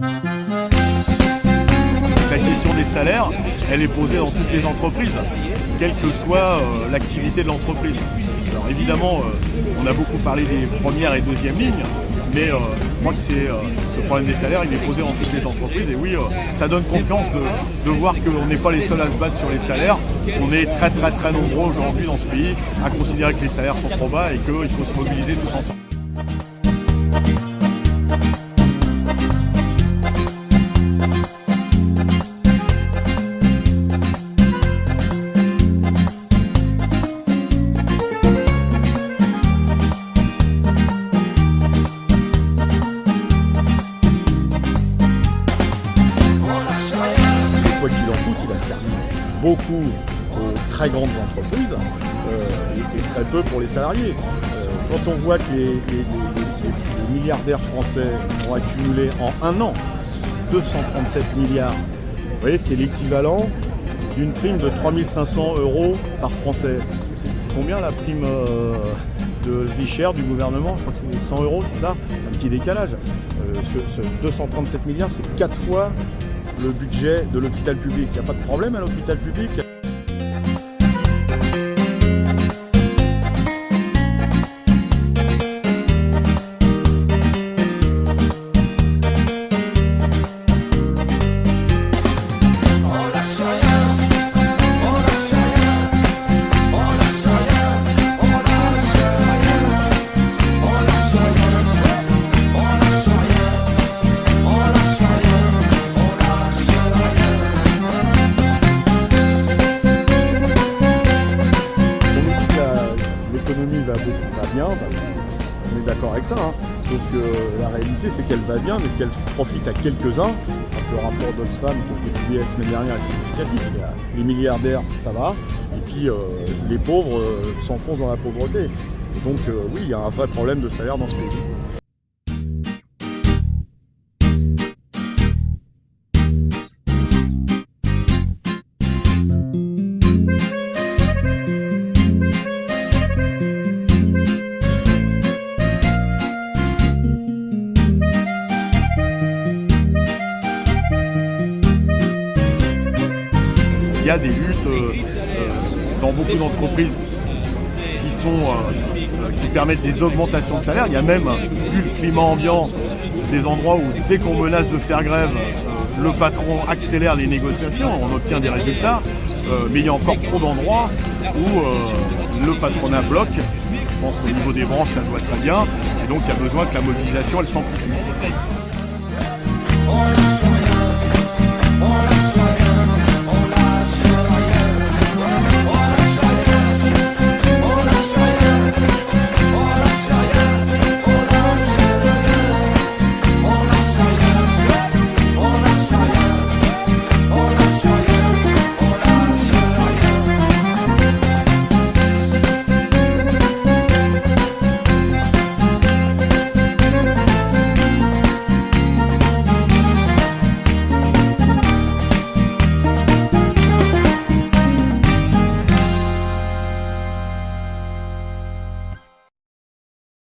La question des salaires, elle est posée dans toutes les entreprises, quelle que soit euh, l'activité de l'entreprise. Alors évidemment, euh, on a beaucoup parlé des premières et deuxièmes lignes, mais euh, moi c'est ce problème des salaires, il est posé dans toutes les entreprises. Et oui, ça donne confiance de, de voir qu'on n'est pas les seuls à se battre sur les salaires. On est très très très nombreux aujourd'hui dans ce pays à considérer que les salaires sont trop bas et qu'il faut se mobiliser tous ensemble. Beaucoup aux très grandes entreprises euh, et, très peu pour les salariés. Euh, quand on voit que les, milliardaires français ont accumulé en un an 237 milliards, vous voyez, c'est l'équivalent d'une prime de 3500 euros par Français. C'est combien la prime euh, de vie chère du gouvernement? Je crois que c'est 100 euros, c'est ça? Un petit décalage. ce 237 milliards, c'est 4 fois le budget de l'hôpital public. Il n'y a pas de problème à l'hôpital public on est d'accord avec ça. Hein. Donc la réalité c'est qu'elle va bien, mais qu'elle profite à quelques-uns. Le rapport d'Oxfam qui a été publié la semaine dernière est significatif. Les milliardaires, ça va. Et puis euh, les pauvres euh, s'enfoncent dans la pauvreté. Et donc euh, oui, il y a un vrai problème de salaire dans ce pays. Y a des luttes euh, euh, dans beaucoup d'entreprises qui sont euh, qui permettent des augmentations de salaire. Il y a même, vu le climat ambiant, des endroits où dès qu'on menace de faire grève, le patron accélère les négociations, on obtient des résultats, mais il y a encore trop d'endroits où le patronat bloque. Je pense qu'au niveau des branches, ça se voit très bien, et donc il y a besoin que la mobilisation, elle s'amplifie.